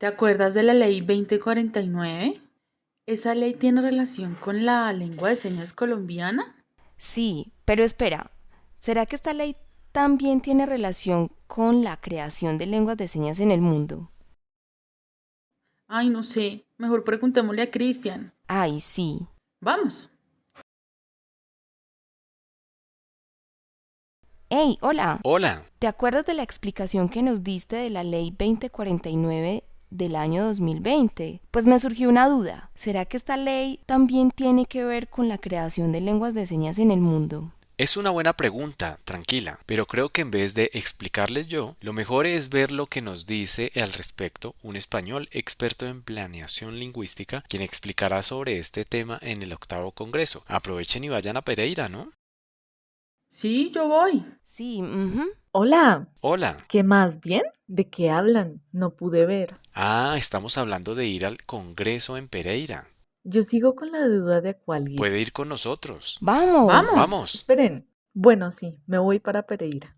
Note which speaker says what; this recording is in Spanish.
Speaker 1: ¿Te acuerdas de la ley 2049? ¿Esa ley tiene relación con la lengua de señas colombiana?
Speaker 2: Sí, pero espera, ¿será que esta ley también tiene relación con la creación de lenguas de señas en el mundo?
Speaker 1: Ay, no sé. Mejor preguntémosle a Cristian.
Speaker 2: Ay, sí.
Speaker 1: Vamos.
Speaker 2: Hey, hola.
Speaker 3: Hola.
Speaker 2: ¿Te acuerdas de la explicación que nos diste de la ley 2049 del año 2020? Pues me surgió una duda. ¿Será que esta ley también tiene que ver con la creación de lenguas de señas en el mundo?
Speaker 3: Es una buena pregunta, tranquila, pero creo que en vez de explicarles yo, lo mejor es ver lo que nos dice al respecto un español experto en planeación lingüística, quien explicará sobre este tema en el octavo congreso. Aprovechen y vayan a Pereira, ¿no?
Speaker 1: Sí, yo voy.
Speaker 2: Sí, ujú.
Speaker 4: Hola,
Speaker 3: Hola.
Speaker 4: ¿qué más bien? ¿De qué hablan? No pude ver.
Speaker 3: Ah, estamos hablando de ir al congreso en Pereira.
Speaker 4: Yo sigo con la duda de a cuál ir.
Speaker 3: Puede ir con nosotros.
Speaker 2: Vamos.
Speaker 1: Vamos.
Speaker 3: Vamos.
Speaker 4: Esperen. Bueno, sí, me voy para Pereira.